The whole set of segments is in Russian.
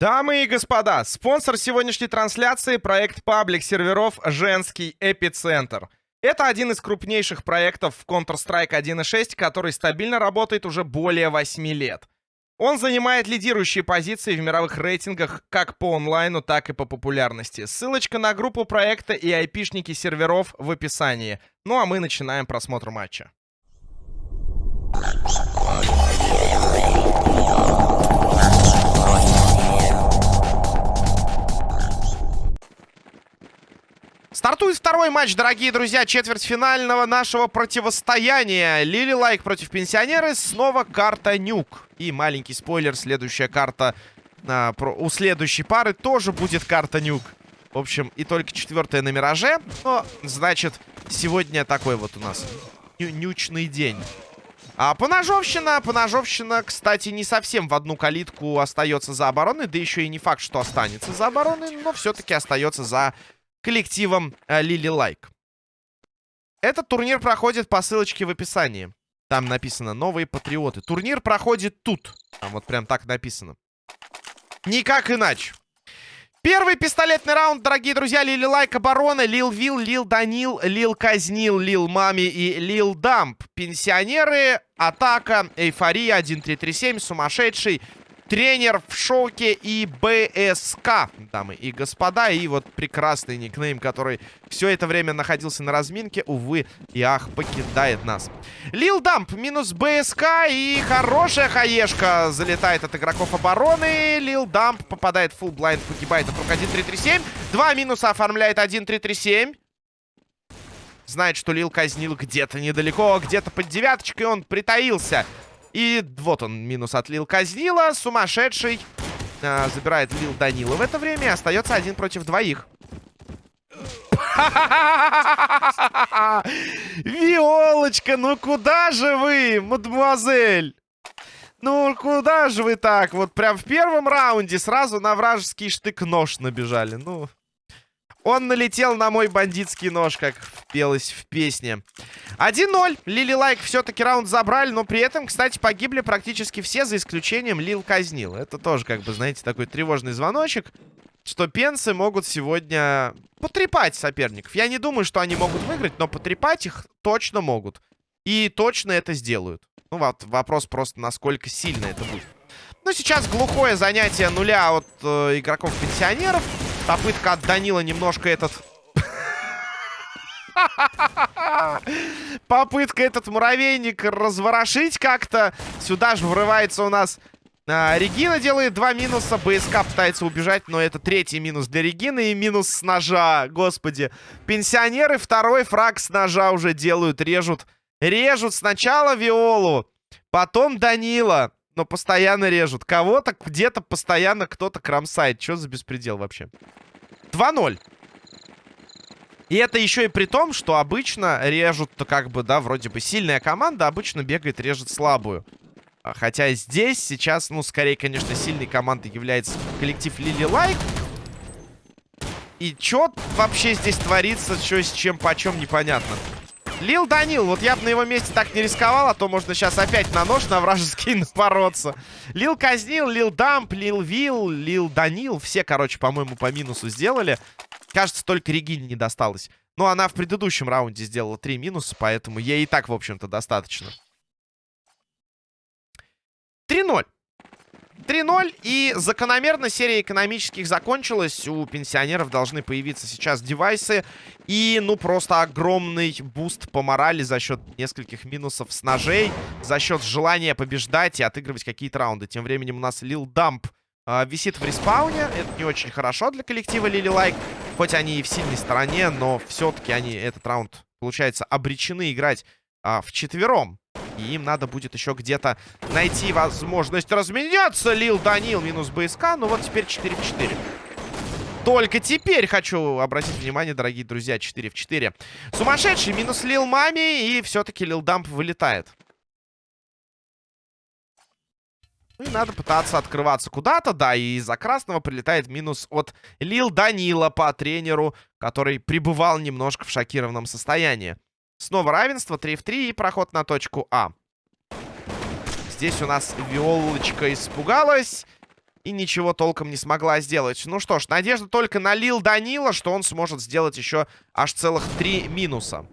Дамы и господа, спонсор сегодняшней трансляции — проект паблик серверов «Женский эпицентр». Это один из крупнейших проектов в Counter-Strike 1.6, который стабильно работает уже более 8 лет. Он занимает лидирующие позиции в мировых рейтингах как по онлайну, так и по популярности. Ссылочка на группу проекта и айпишники серверов в описании. Ну а мы начинаем просмотр матча. Стартует второй матч, дорогие друзья, четвертьфинального нашего противостояния. Лили Лайк против пенсионеры, снова карта Нюк. И маленький спойлер, следующая карта а, про, у следующей пары тоже будет карта Нюк. В общем, и только четвертая на Мираже. Но, значит, сегодня такой вот у нас ню нючный день. А поножовщина, поножовщина, кстати, не совсем в одну калитку остается за обороной. Да еще и не факт, что останется за обороной, но все-таки остается за коллективом Лили э, Лайк. Этот турнир проходит по ссылочке в описании. Там написано «Новые патриоты». Турнир проходит тут. Там вот прям так написано. Никак иначе. Первый пистолетный раунд, дорогие друзья. Лили Лайк оборона. Лил Вил, Лил Данил, Лил Казнил, Лил Мами и Лил Дамп. Пенсионеры, атака, эйфория, 1337, сумасшедший, Тренер в шоке и БСК, дамы и господа. И вот прекрасный никнейм, который все это время находился на разминке, увы и ах, покидает нас. Лил Дамп минус БСК и хорошая хаешка залетает от игроков обороны. Лил Дамп попадает в фулл блайнд, погибает от рук 1-3-3-7. Два минуса оформляет 1-3-3-7. Знает, что Лил казнил где-то недалеко, где-то под девяточкой он притаился. И вот он, минус от Лил Казнила. Сумасшедший э, забирает Лил Данила в это время. И остается один против двоих. Виолочка, ну куда же вы, мадемуазель? Ну, куда же вы так? Вот прям в первом раунде сразу на вражеский штык-нож набежали. Ну, он налетел на мой бандитский нож, как пелось в песне. 1-0. Лили Лайк все-таки раунд забрали, но при этом, кстати, погибли практически все, за исключением Лил Казнил. Это тоже, как бы, знаете, такой тревожный звоночек, что пенсы могут сегодня потрепать соперников. Я не думаю, что они могут выиграть, но потрепать их точно могут. И точно это сделают. Ну, вот вопрос просто, насколько сильно это будет. Ну, сейчас глухое занятие нуля от э, игроков-пенсионеров. Попытка от Данила немножко этот... Попытка этот муравейник разворошить как-то. Сюда же врывается у нас... А, Регина делает два минуса. БСК пытается убежать, но это третий минус для Регины и минус с ножа. Господи. Пенсионеры второй фраг с ножа уже делают, режут. Режут сначала Виолу, потом Данила. Но постоянно режут. Кого-то где-то постоянно кто-то кромсает. Что за беспредел вообще? 2-0. И это еще и при том, что обычно режут-то как бы, да, вроде бы сильная команда обычно бегает, режет слабую. А хотя здесь сейчас, ну, скорее, конечно, сильной командой является коллектив Лили Лайк. И что вообще здесь творится, что с чем, почем, непонятно. Лил Данил, вот я бы на его месте так не рисковал, а то можно сейчас опять на нож на вражеский напороться. Лил Казнил, Лил Дамп, Лил Вил, Лил Данил. Все, короче, по-моему, по минусу сделали. Кажется, только Регине не досталось. Но она в предыдущем раунде сделала три минуса, поэтому ей и так, в общем-то, достаточно. 3-0. 3-0. И закономерно серия экономических закончилась. У пенсионеров должны появиться сейчас девайсы. И, ну, просто огромный буст по морали за счет нескольких минусов с ножей. За счет желания побеждать и отыгрывать какие-то раунды. Тем временем у нас Лил Дамп э, висит в респауне. Это не очень хорошо для коллектива Лили Лайк. Хоть они и в сильной стороне, но все-таки они этот раунд, получается, обречены играть э, вчетвером. И им надо будет еще где-то найти возможность разменяться. Лил Данил минус БСК. Ну вот теперь 4 в 4. Только теперь хочу обратить внимание, дорогие друзья, 4 в 4. Сумасшедший минус Лил Мами. И все-таки Лил Дамп вылетает. Ну и надо пытаться открываться куда-то, да, и из-за красного прилетает минус от Лил Данила по тренеру, который пребывал немножко в шокированном состоянии. Снова равенство, 3 в 3 и проход на точку А. Здесь у нас Виолочка испугалась. И ничего толком не смогла сделать. Ну что ж, надежда только на Лил Данила, что он сможет сделать еще аж целых три минуса.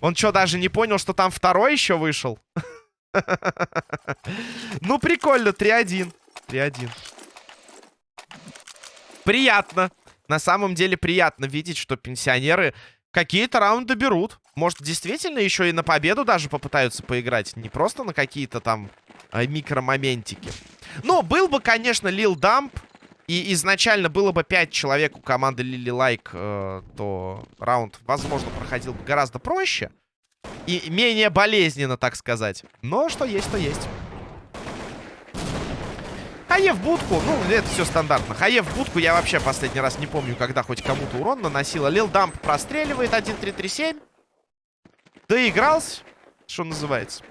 Он что, даже не понял, что там второй еще вышел? Ну, прикольно, 3-1. 3-1. Приятно. На самом деле приятно видеть, что пенсионеры какие-то раунды берут. Может, действительно еще и на победу даже попытаются поиграть. Не просто на какие-то там э, микромоментики. Но был бы, конечно, Лил Дамп. И изначально было бы 5 человек у команды Лили Лайк, э, то раунд, возможно, проходил бы гораздо проще. И менее болезненно, так сказать. Но что есть, то есть. Хае в будку. Ну, это все стандартно. Хае в будку я вообще последний раз не помню, когда хоть кому-то урон наносила. Лил Дамп простреливает 1-3-3-7. Доигрался, что называется.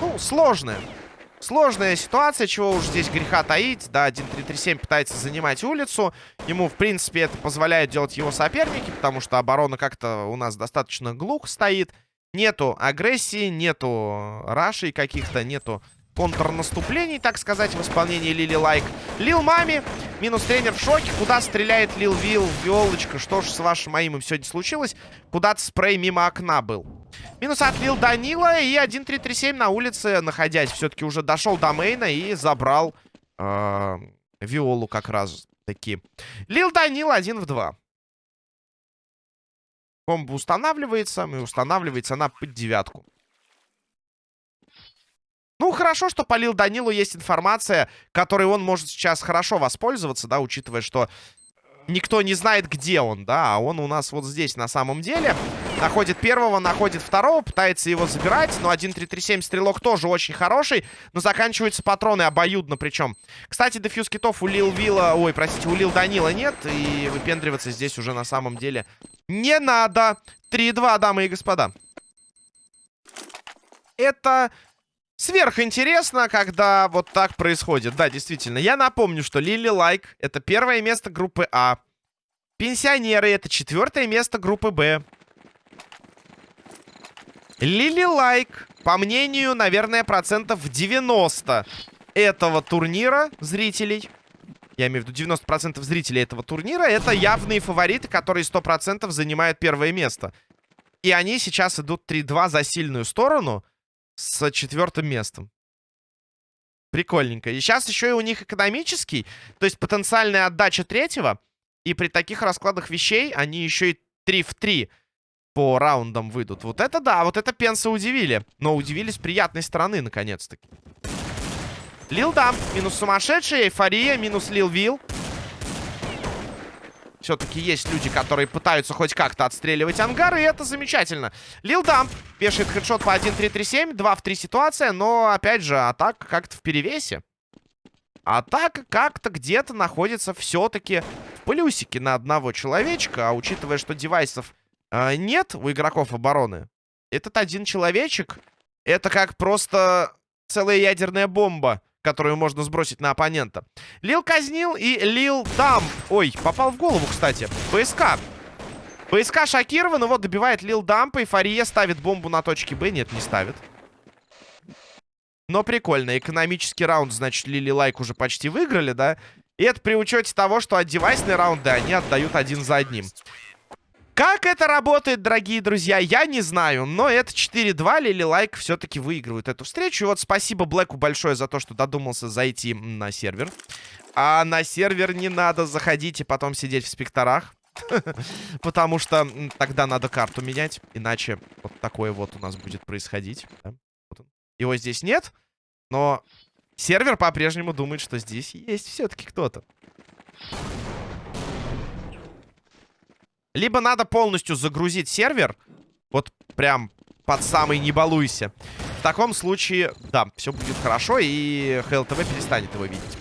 Ну, сложная. Сложная ситуация, чего уж здесь греха таить. Да, 1-3-3-7 пытается занимать улицу. Ему, в принципе, это позволяет делать его соперники, потому что оборона как-то у нас достаточно глух стоит. Нету агрессии, нету рашей каких-то, нету контрнаступлений, так сказать, в исполнении Лили Лайк. Лил Мами, минус тренер в шоке. Куда стреляет Лил Вил, Виолочка? Что ж с вашим аимом сегодня случилось? Куда-то спрей мимо окна был. Минус от Лил Данила и 1-3-3-7 на улице, находясь. Все-таки уже дошел до мейна и забрал э, Виолу как раз таки. Лил Данил 1 в 2. Комбо устанавливается, и устанавливается она под девятку. Ну, хорошо, что по Лил Данилу есть информация, которой он может сейчас хорошо воспользоваться, да, учитывая, что никто не знает, где он, да, а он у нас вот здесь на самом деле. Находит первого, находит второго, пытается его забирать, но 1-3-3-7 стрелок тоже очень хороший, но заканчиваются патроны обоюдно причем. Кстати, дефьюз китов у Лил Вилла, ой, простите, у Лил Данила нет, и выпендриваться здесь уже на самом деле не надо. 3-2, дамы и господа. Это сверхинтересно, когда вот так происходит. Да, действительно. Я напомню, что Лили Лайк это первое место группы А. Пенсионеры это четвертое место группы Б. Лили Лайк, по мнению, наверное, процентов 90 этого турнира зрителей. Я имею в виду 90% зрителей этого турнира. Это явные фавориты, которые 100% занимают первое место. И они сейчас идут 3-2 за сильную сторону с четвертым местом. Прикольненько. И сейчас еще и у них экономический, то есть потенциальная отдача третьего. И при таких раскладах вещей они еще и 3 в 3 по раундам выйдут. Вот это да, вот это пенсы удивили. Но удивили с приятной стороны, наконец-таки. Лил Дамп, минус сумасшедший, эйфория, минус Лил Вил. Все-таки есть люди, которые пытаются хоть как-то отстреливать ангары, и это замечательно. Лил Дамп вешает хедшот по 1-3-3-7, 2 в 3 ситуация, но, опять же, атака как-то в перевесе. Атака как-то где-то находится все-таки в плюсике на одного человечка, а учитывая, что девайсов э, нет у игроков обороны, этот один человечек, это как просто целая ядерная бомба которую можно сбросить на оппонента. Лил Казнил и Лил Дамп. Ой, попал в голову, кстати. БСК. БСК шокирован, его добивает Лил Дамп. И ставит бомбу на точке Б. Нет, не ставит. Но прикольно. Экономический раунд, значит, Лили Лайк уже почти выиграли, да? И это при учете того, что вот девайсные раунды они отдают один за одним. Как это работает, дорогие друзья, я не знаю. Но это 4-2. Лили Лайк все-таки выигрывают эту встречу. И вот спасибо Блэку большое за то, что додумался зайти на сервер. А на сервер не надо заходить и потом сидеть в спекторах. Потому что тогда надо карту менять. Иначе вот такое вот у нас будет происходить. Его здесь нет. Но сервер по-прежнему думает, что здесь есть все-таки кто-то. Либо надо полностью загрузить сервер. Вот прям под самый не балуйся. В таком случае, да, все будет хорошо, и HLTV перестанет его видеть.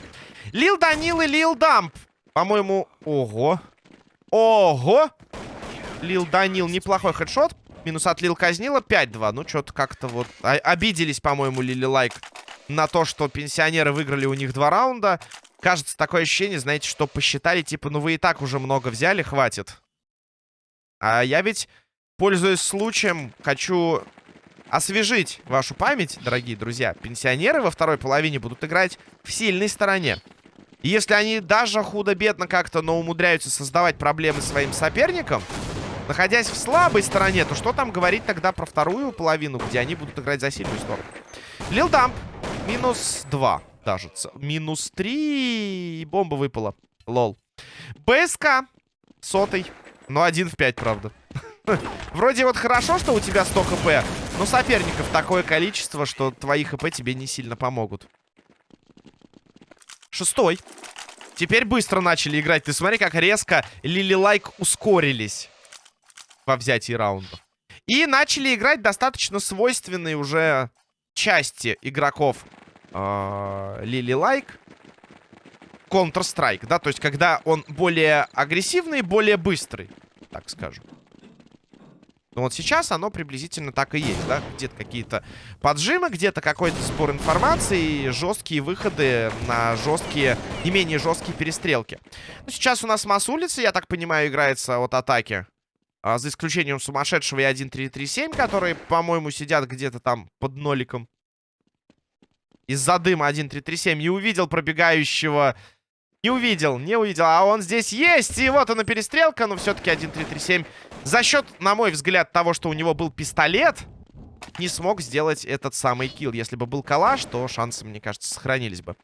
Лил Данил и Лил Дамп. По-моему, ого. Ого! Лил Данил, неплохой хедшот. Минус от Лил Казнила, 5-2. Ну, что-то как-то вот... Обиделись, по-моему, Лили Лайк на то, что пенсионеры выиграли у них два раунда. Кажется, такое ощущение, знаете, что посчитали, типа, ну вы и так уже много взяли, хватит. А я ведь пользуясь случаем, хочу освежить вашу память, дорогие друзья. Пенсионеры во второй половине будут играть в сильной стороне. И если они даже худо-бедно как-то, но умудряются создавать проблемы своим соперникам, находясь в слабой стороне, то что там говорить тогда про вторую половину, где они будут играть за сильную сторону? Лил Дамп. Минус 2 даже. Минус 3. И бомба выпала. Лол. БСК. Сотый. Но один в 5, правда. Вроде вот хорошо, что у тебя 100 хп, но соперников такое количество, что твои хп тебе не сильно помогут. Шестой. Теперь быстро начали играть. Ты смотри, как резко Лили Лайк ускорились во взятии раундов. И начали играть достаточно свойственные уже части игроков Лили Лайк. Counter-Strike, да, то есть когда он более агрессивный, более быстрый, так скажем. Но вот сейчас оно приблизительно так и есть, да? Где-то какие-то поджимы, где-то какой-то сбор информации, жесткие выходы на жесткие, не менее жесткие перестрелки. Ну, сейчас у нас масс улицы, я так понимаю, играется от атаки. А, за исключением сумасшедшего и 1-3-3-7, которые, по-моему, сидят где-то там под ноликом. Из-за дыма 1-3-3-7 не увидел пробегающего не увидел, не увидел. А он здесь есть. И вот она перестрелка. Но все-таки 1-3-3-7. За счет, на мой взгляд, того, что у него был пистолет, не смог сделать этот самый килл. Если бы был калаш, то шансы, мне кажется, сохранились бы.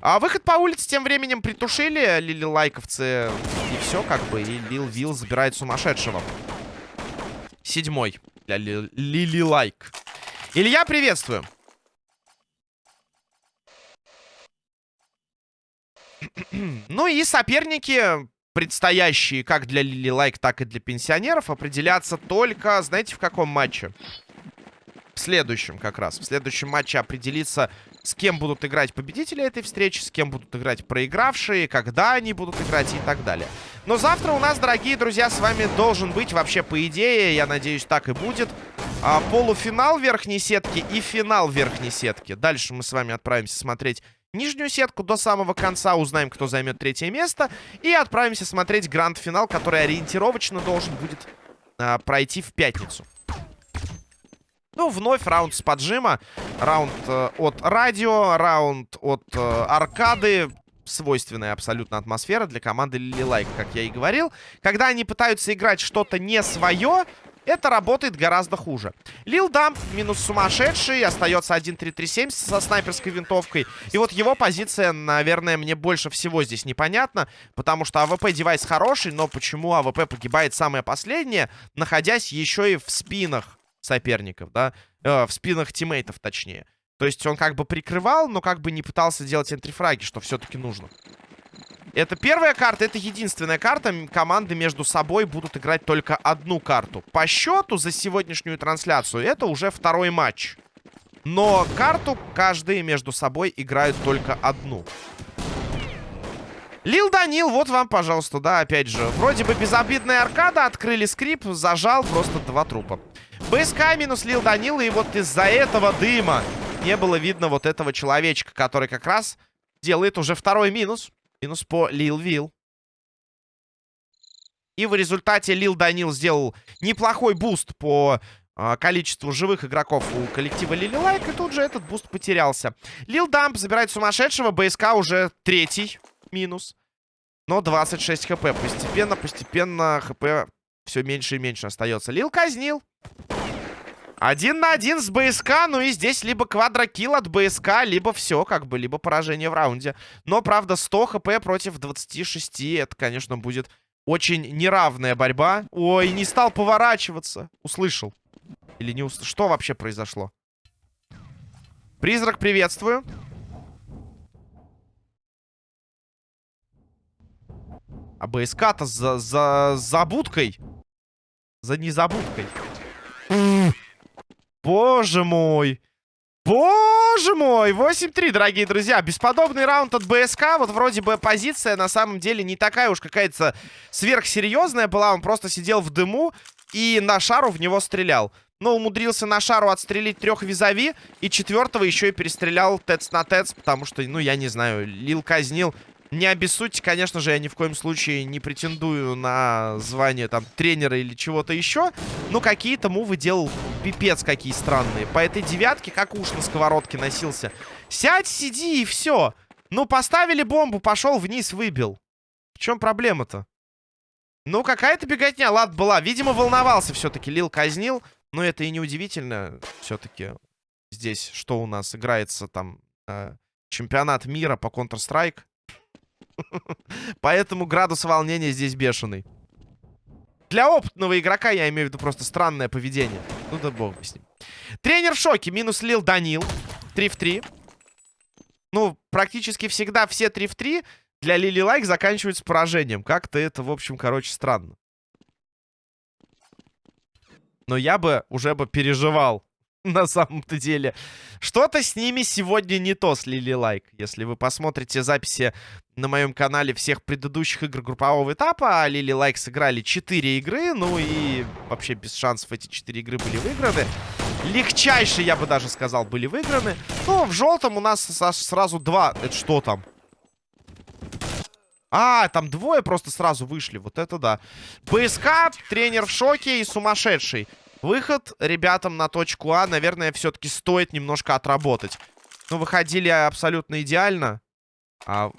А выход по улице тем временем притушили. Лили лайковцы. И все, как бы. И Лил Вилл забирает сумасшедшего. Седьмой Лили Лайк. Илья, приветствую. ну и соперники, предстоящие как для Лили Лайк, так и для пенсионеров, определятся только, знаете, в каком матче? В следующем как раз. В следующем матче определится, с кем будут играть победители этой встречи, с кем будут играть проигравшие, когда они будут играть и так далее. Но завтра у нас, дорогие друзья, с вами должен быть вообще, по идее, я надеюсь, так и будет, а, полуфинал верхней сетки и финал верхней сетки. Дальше мы с вами отправимся смотреть нижнюю сетку до самого конца, узнаем, кто займет третье место. И отправимся смотреть гранд-финал, который ориентировочно должен будет э, пройти в пятницу. Ну, вновь раунд с поджима. Раунд э, от радио, раунд от э, аркады. Свойственная абсолютно атмосфера для команды Лили Лайк, как я и говорил. Когда они пытаются играть что-то не свое, это работает гораздо хуже. Лил Дамп минус сумасшедший. Остается 1-3-3-7 со снайперской винтовкой. И вот его позиция, наверное, мне больше всего здесь непонятна. Потому что АВП девайс хороший, но почему АВП погибает самое последнее, находясь еще и в спинах соперников, да? Э, в спинах тиммейтов, точнее. То есть он как бы прикрывал, но как бы не пытался делать энтрифраги, что все-таки нужно. Это первая карта, это единственная карта. Команды между собой будут играть только одну карту. По счету за сегодняшнюю трансляцию это уже второй матч. Но карту каждые между собой играют только одну. Лил Данил, вот вам, пожалуйста, да, опять же. Вроде бы безобидная аркада, открыли скрип, зажал просто два трупа. БСК минус Лил Данил, и вот из-за этого дыма не было видно вот этого человечка, который как раз делает уже второй минус. Минус по Лил Вил. И в результате Лил Данил сделал неплохой буст по э, количеству живых игроков у коллектива Лили Лайк. И тут же этот буст потерялся. Лил Дамп забирает сумасшедшего. БСК уже третий минус. Но 26 хп. Постепенно, постепенно хп все меньше и меньше остается. Лил казнил. Один на один с БСК, ну и здесь либо квадрокилл от БСК, либо все, как бы, либо поражение в раунде. Но, правда, 100 хп против 26, это, конечно, будет очень неравная борьба. Ой, не стал поворачиваться. Услышал. Или не услышал? Что вообще произошло? Призрак, приветствую. А БСК-то за, за забудкой. За незабудкой. Боже мой. Боже мой, 8-3, дорогие друзья. Бесподобный раунд от БСК. Вот вроде бы позиция на самом деле не такая уж какая-то сверхсерьезная была. Он просто сидел в дыму и на шару в него стрелял. Но умудрился на шару отстрелить трех визави. И четвертого еще и перестрелял тец на тец. Потому что, ну, я не знаю, Лил казнил Не обессудьте, конечно же, я ни в коем случае не претендую на звание там тренера или чего-то еще. Но какие-то мувы делал пипец какие странные. По этой девятке как уж на сковородке носился. Сядь, сиди и все. Ну, поставили бомбу, пошел вниз, выбил. В чем проблема-то? Ну, какая-то беготня, ладно, была. Видимо, волновался все-таки. Лил казнил. Но это и не удивительно. Все-таки здесь что у нас играется там... Э, чемпионат мира по Counter-Strike. Поэтому градус волнения здесь бешеный. Для опытного игрока я имею в виду просто странное поведение. Ну да бог с ним. Тренер в шоке. Минус Лил Данил. 3 в 3. Ну, практически всегда все 3 в 3 для Лили Лайк заканчиваются поражением. Как-то это, в общем, короче, странно. Но я бы уже бы переживал на самом-то деле. Что-то с ними сегодня не то, с Лили Лайк. Если вы посмотрите записи на моем канале всех предыдущих игр группового этапа, а Лили Лайк сыграли 4 игры, ну и вообще без шансов эти 4 игры были выиграны. Легчайшие, я бы даже сказал, были выиграны. Ну, в желтом у нас сразу два. Это что там? А, там двое просто сразу вышли. Вот это да. БСК, тренер в шоке и сумасшедший. Выход ребятам на точку А, наверное, все-таки стоит немножко отработать. Ну, выходили абсолютно идеально. А,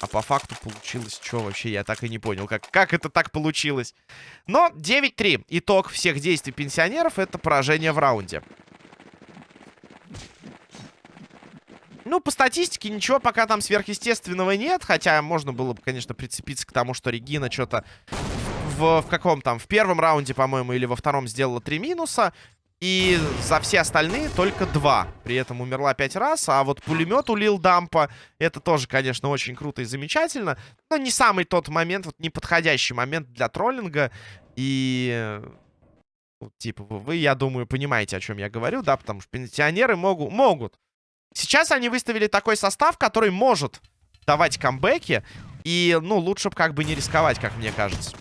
а по факту получилось что вообще? Я так и не понял, как, как это так получилось. Но 9-3. Итог всех действий пенсионеров — это поражение в раунде. Ну, по статистике ничего пока там сверхъестественного нет. Хотя можно было бы, конечно, прицепиться к тому, что Регина что-то в, в каком там, в первом раунде, по-моему, или во втором сделала три минуса. И за все остальные только два. При этом умерла пять раз. А вот пулемет улил Дампа. Это тоже, конечно, очень круто и замечательно. Но не самый тот момент, вот неподходящий момент для троллинга. И... Ну, типа, вы, я думаю, понимаете, о чем я говорю, да? Потому что пенсионеры могут... могут. Сейчас они выставили такой состав, который может давать камбэки. И, ну, лучше бы как бы не рисковать, как мне кажется.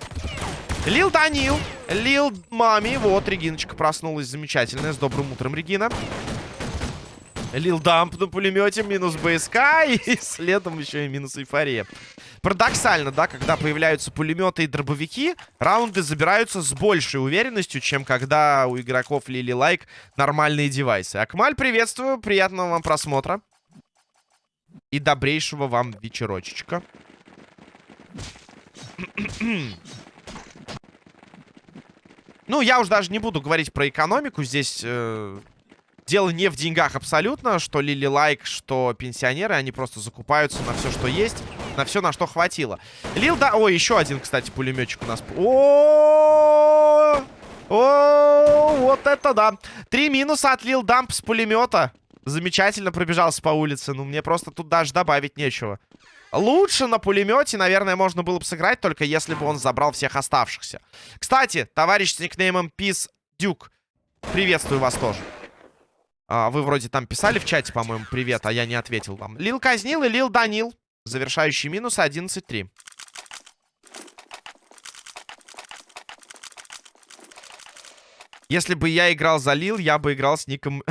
Лил Данил. Лил Мами. Вот, Региночка проснулась замечательная. С добрым утром, Регина. Лил Дамп на пулемете. Минус БСК. И следом еще и минус эйфория. Парадоксально, да, когда появляются пулеметы и дробовики, раунды забираются с большей уверенностью, чем когда у игроков Лили Лайк нормальные девайсы. Акмаль, приветствую. Приятного вам просмотра. И добрейшего вам вечерочечка. Ну, я уж даже не буду говорить про экономику. Здесь э, дело не в деньгах абсолютно. Что Лили Лайк, что пенсионеры. Они просто закупаются на все, что есть. На все, на что хватило. Лил, да... Ой, еще один, кстати, пулеметчик у нас. О, о, вот это да. Три минуса от Лил Дамп с пулемета. Замечательно пробежался по улице. Ну, мне просто тут даже добавить нечего. Лучше на пулемете, наверное, можно было бы сыграть, только если бы он забрал всех оставшихся. Кстати, товарищ с никнеймом Пис Дюк, приветствую вас тоже. А, вы вроде там писали в чате, по-моему, привет, а я не ответил вам. Лил казнил и Лил Данил. Завершающий минус 11-3. Если бы я играл за Лил, я бы играл с ником...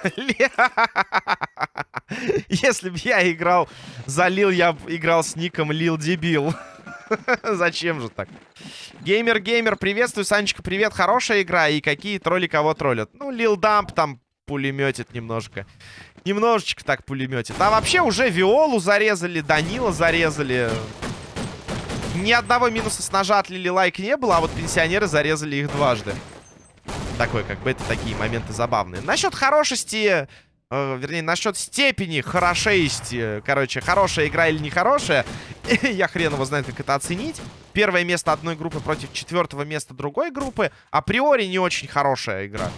Если бы я играл за Лил, я бы играл с ником Лил Дебил. Зачем же так? Геймер-геймер, приветствую, Санечка, привет. Хорошая игра. И какие тролли кого троллят? Ну, Лил Дамп там пулеметит немножко. Немножечко так пулеметит. А вообще уже Виолу зарезали, Данила зарезали. Ни одного минуса с ножа от Лили Лайк не было, а вот пенсионеры зарезали их дважды такой, как бы это такие моменты забавные. Насчет хорошести, э, вернее, насчет степени хорошести, короче, хорошая игра или нехорошая, я хрен его знает, как это оценить. Первое место одной группы против четвертого места другой группы априори не очень хорошая игра.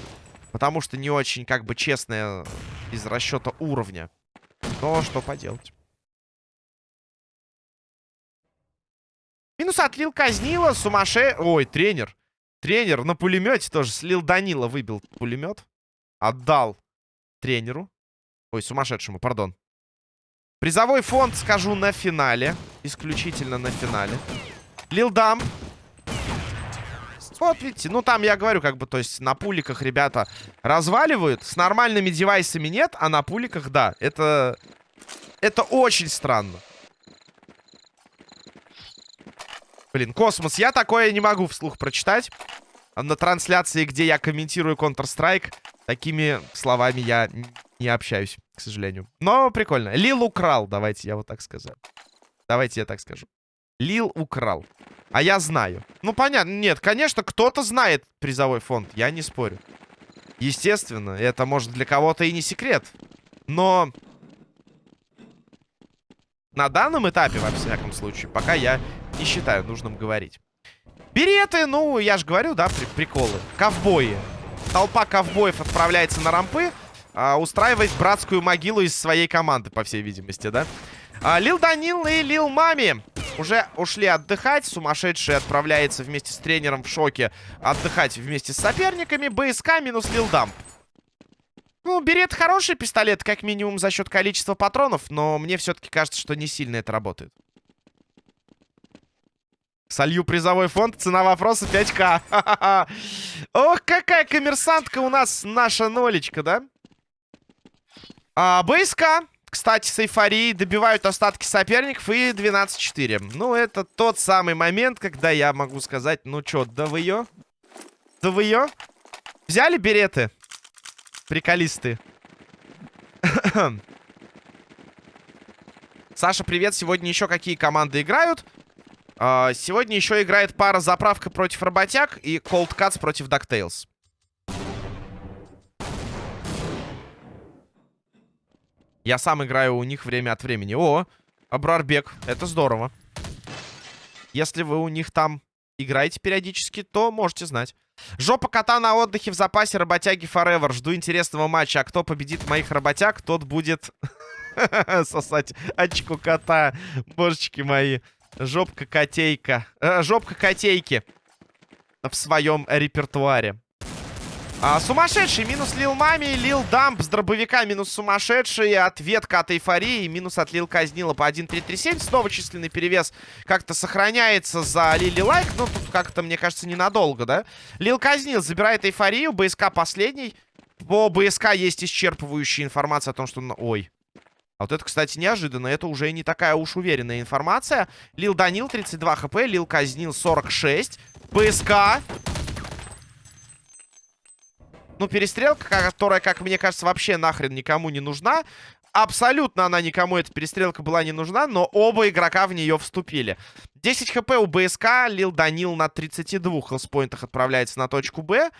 Потому что не очень, как бы, честная из расчета уровня. Но что поделать. Минус отлил казнила, сумасшедший... Ой, тренер. Тренер на пулемете тоже слил Данила, выбил пулемет. Отдал тренеру. Ой, сумасшедшему, пардон. Призовой фонд, скажу, на финале. Исключительно на финале. Лилдам. Вот, видите, ну там я говорю, как бы, то есть на пуликах ребята разваливают. С нормальными девайсами нет, а на пуликах, да. Это, это очень странно. Блин, космос, я такое не могу вслух прочитать. На трансляции, где я комментирую Counter-Strike, такими словами я не общаюсь, к сожалению. Но прикольно. Лил украл, давайте я вот так скажу. Давайте я так скажу. Лил украл. А я знаю. Ну, понятно. Нет, конечно, кто-то знает призовой фонд. Я не спорю. Естественно, это может для кого-то и не секрет. Но на данном этапе, во всяком случае, пока я не считаю нужным говорить. Береты, ну, я же говорю, да, при приколы. Ковбои. Толпа ковбоев отправляется на рампы, а, устраивает братскую могилу из своей команды, по всей видимости, да. А, Лил Данил и Лил Мами уже ушли отдыхать. Сумасшедший отправляется вместе с тренером в шоке отдыхать вместе с соперниками. БСК минус Лил Дамп. Ну, берет хороший пистолет, как минимум за счет количества патронов, но мне все-таки кажется, что не сильно это работает. Солью призовой фонд. Цена вопроса 5к. Ох, какая коммерсантка у нас наша нолечка, да? А, БСК, кстати, с эйфорией добивают остатки соперников и 12-4. Ну, это тот самый момент, когда я могу сказать, ну чё, да вы ее? Да вы ее? Взяли береты? Приколисты. Саша, привет. Сегодня еще какие команды играют? Uh, сегодня еще играет пара заправка против работяг и Cold Cuts против DuckTales. Я сам играю у них время от времени. О, Абрарбек, это здорово. Если вы у них там играете периодически, то можете знать. Жопа кота на отдыхе в запасе работяги Forever. Жду интересного матча. А кто победит моих работяг, тот будет сосать очку кота. Божечки мои. Жопка-котейка. Э, Жопка-котейки. В своем репертуаре. А, сумасшедший. Минус Лил Мами. Лил Дамп с дробовика. Минус сумасшедший. Ответка от эйфории. Минус от Лил Казнила по 1-3-3-7. Снова численный перевес как-то сохраняется за Лили Лайк. Ну, тут как-то, мне кажется, ненадолго, да? Лил Казнил забирает эйфорию. БСК последний. По БСК есть исчерпывающая информация о том, что... Ой, а вот это, кстати, неожиданно. Это уже не такая уж уверенная информация. Лил Данил 32 хп, Лил Казнил 46. ПСК. Ну, перестрелка, которая, как мне кажется, вообще нахрен никому не нужна. Абсолютно она никому, эта перестрелка была не нужна, но оба игрока в нее вступили. 10 хп у БСК, Лил Данил на 32 хелспоинтах отправляется на точку Б.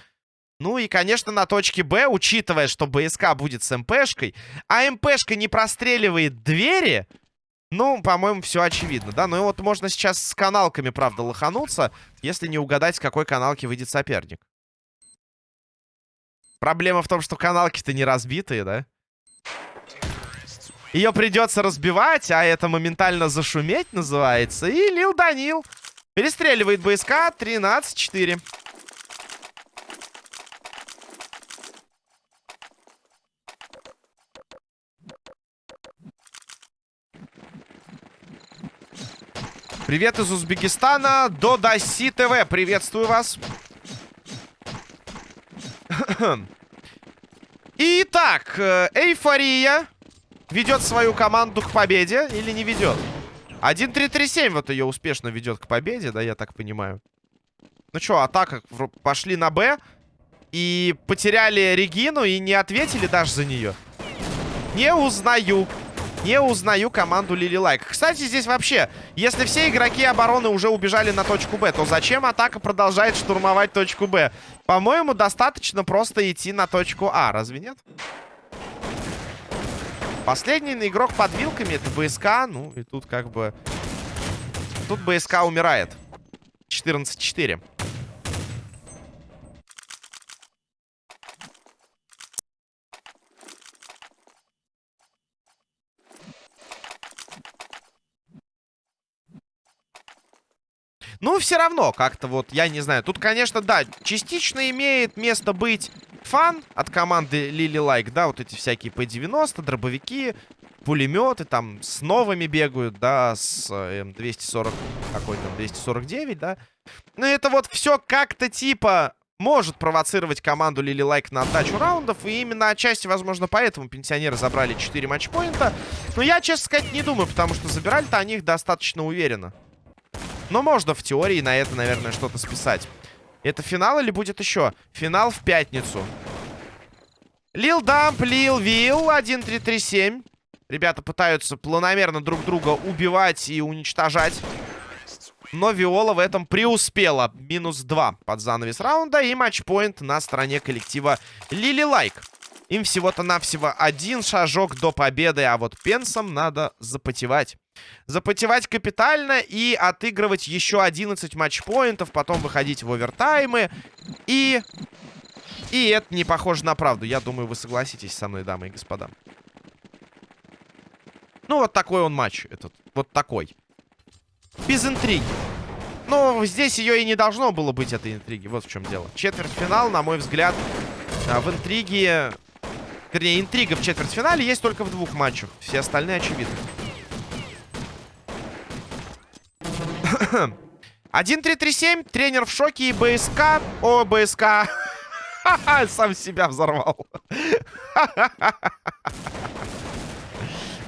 Ну и, конечно, на точке Б, учитывая, что БСК будет с МПшкой, а МПшка не простреливает двери, ну, по-моему, все очевидно, да? Ну и вот можно сейчас с каналками, правда, лохануться, если не угадать, с какой каналки выйдет соперник. Проблема в том, что каналки-то не разбитые, да? Ее придется разбивать, а это моментально зашуметь называется. И Лил Данил перестреливает БСК 13-4. Привет из Узбекистана. Додаси ТВ. Приветствую вас. Итак, э, Эйфория ведет свою команду к победе или не ведет? 1-3-3-7 вот ее успешно ведет к победе, да, я так понимаю. Ну что, атака пошли на Б. И потеряли Регину и не ответили даже за нее. Не узнаю. Не узнаю команду Лили Лайк. Кстати, здесь вообще, если все игроки обороны уже убежали на точку Б, то зачем атака продолжает штурмовать точку Б? По-моему, достаточно просто идти на точку А, разве нет? Последний игрок под вилками это БСК. Ну, и тут как бы... Тут БСК умирает. 14-4. Ну, все равно, как-то вот, я не знаю. Тут, конечно, да, частично имеет место быть фан от команды Лили Лайк, да, вот эти всякие P90, дробовики, пулеметы там с новыми бегают, да, с э, М240, какой там, 249, да. Ну, это вот все как-то типа может провоцировать команду Лили Лайк на отдачу раундов. И именно отчасти, возможно, поэтому пенсионеры забрали 4 матчпоинта. Но я, честно сказать, не думаю, потому что забирали-то они их достаточно уверенно. Но можно в теории на это, наверное, что-то списать. Это финал или будет еще? Финал в пятницу. Лил Дамп, Лил Вилл, 1-3-3-7. Ребята пытаются планомерно друг друга убивать и уничтожать. Но Виола в этом преуспела. Минус 2 под занавес раунда. И матчпоинт на стороне коллектива Лили Лайк. Им всего-то навсего один шажок до победы. А вот Пенсом надо запотевать. Запотевать капитально и отыгрывать еще 11 матчпоинтов. Потом выходить в овертаймы. И... И это не похоже на правду. Я думаю, вы согласитесь со мной, дамы и господа. Ну, вот такой он матч этот. Вот такой. Без интриги. Но здесь ее и не должно было быть, этой интриги. Вот в чем дело. Четвертьфинал, на мой взгляд, а, в интриге... Вернее, интрига в четвертьфинале есть только в двух матчах. Все остальные очевидны. 1-3-3-7. Тренер в шоке и БСК. О, БСК. Сам себя взорвал.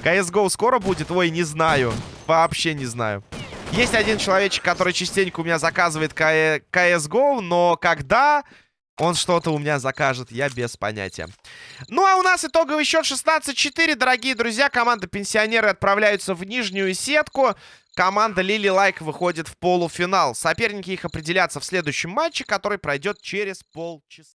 CSGO скоро будет? Ой, не знаю. Вообще не знаю. Есть один человечек, который частенько у меня заказывает CSGO, но когда он что-то у меня закажет, я без понятия. Ну, а у нас итоговый счет 16-4, дорогие друзья. Команда пенсионеры отправляются в нижнюю сетку. Команда Лили Лайк выходит в полуфинал. Соперники их определятся в следующем матче, который пройдет через полчаса.